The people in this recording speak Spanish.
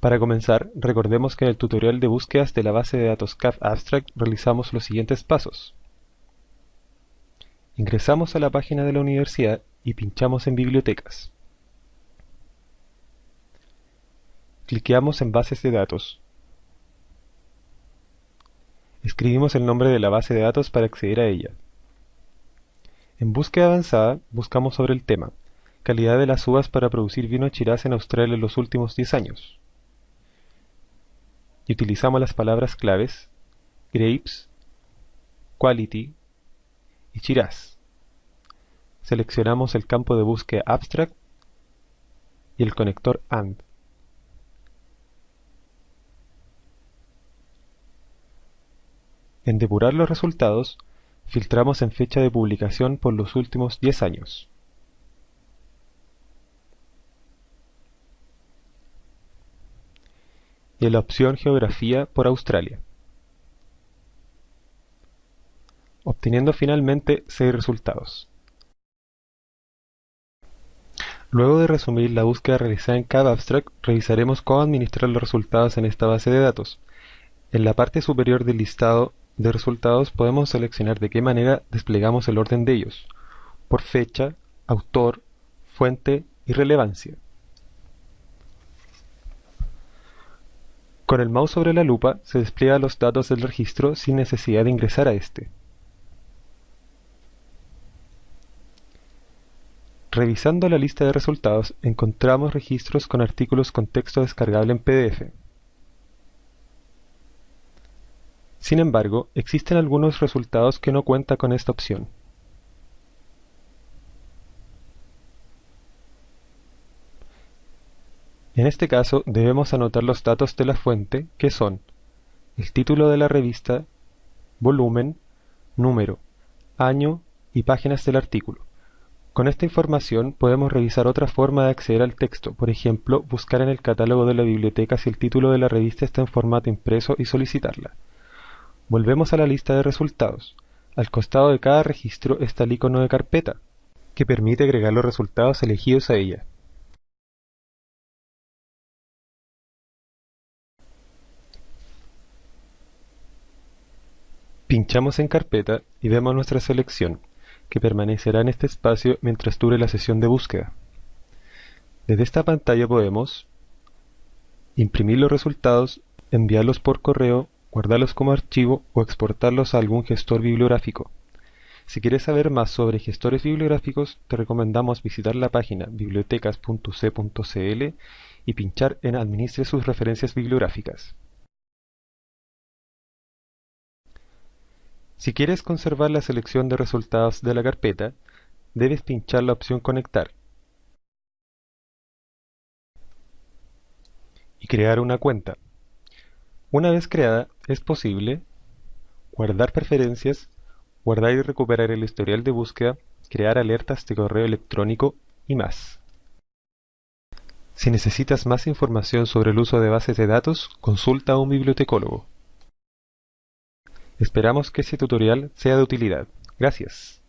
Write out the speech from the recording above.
Para comenzar, recordemos que en el tutorial de búsquedas de la base de datos CAF Abstract realizamos los siguientes pasos. Ingresamos a la página de la universidad y pinchamos en Bibliotecas. Cliqueamos en Bases de datos. Escribimos el nombre de la base de datos para acceder a ella. En búsqueda avanzada, buscamos sobre el tema, calidad de las uvas para producir vino Shiraz en Australia en los últimos 10 años y utilizamos las palabras claves grapes, quality y Shiraz. Seleccionamos el campo de búsqueda abstract y el conector AND. En depurar los resultados, filtramos en fecha de publicación por los últimos 10 años. Y la opción Geografía por Australia, obteniendo finalmente seis resultados. Luego de resumir la búsqueda realizada en cada abstract, revisaremos cómo administrar los resultados en esta base de datos. En la parte superior del listado de resultados podemos seleccionar de qué manera desplegamos el orden de ellos, por fecha, autor, fuente y relevancia. Con el mouse sobre la lupa se despliegan los datos del registro sin necesidad de ingresar a este. Revisando la lista de resultados encontramos registros con artículos con texto descargable en PDF. Sin embargo, existen algunos resultados que no cuentan con esta opción. En este caso debemos anotar los datos de la fuente que son el título de la revista, volumen, número, año y páginas del artículo. Con esta información podemos revisar otra forma de acceder al texto, por ejemplo, buscar en el catálogo de la biblioteca si el título de la revista está en formato impreso y solicitarla. Volvemos a la lista de resultados. Al costado de cada registro está el icono de carpeta, que permite agregar los resultados elegidos a ella. Pinchamos en Carpeta y vemos nuestra selección, que permanecerá en este espacio mientras dure la sesión de búsqueda. Desde esta pantalla podemos imprimir los resultados, enviarlos por correo, guardarlos como archivo o exportarlos a algún gestor bibliográfico. Si quieres saber más sobre gestores bibliográficos, te recomendamos visitar la página bibliotecas.c.cl y pinchar en Administre sus referencias bibliográficas. Si quieres conservar la selección de resultados de la carpeta, debes pinchar la opción Conectar y crear una cuenta. Una vez creada, es posible guardar preferencias, guardar y recuperar el historial de búsqueda, crear alertas de correo electrónico y más. Si necesitas más información sobre el uso de bases de datos, consulta a un bibliotecólogo. Esperamos que este tutorial sea de utilidad. Gracias.